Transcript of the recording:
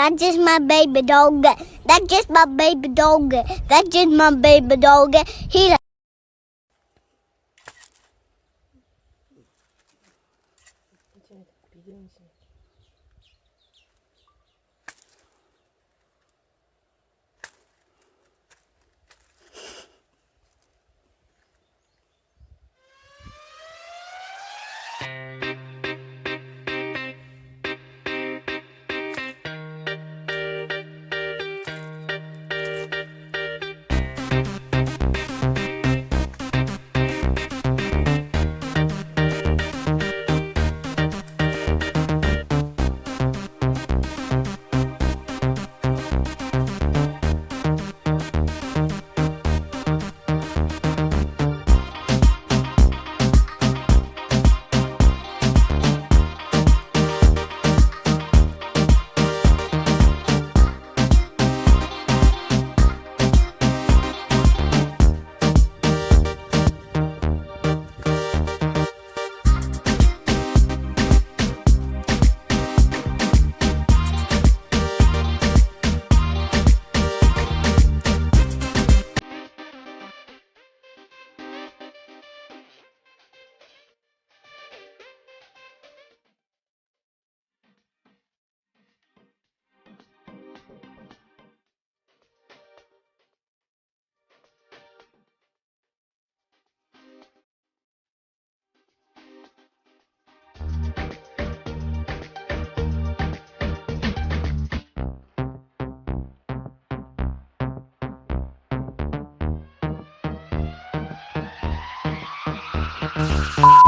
That's just my baby dog. That's just my baby dog. That's just my baby dog. He Uh-huh.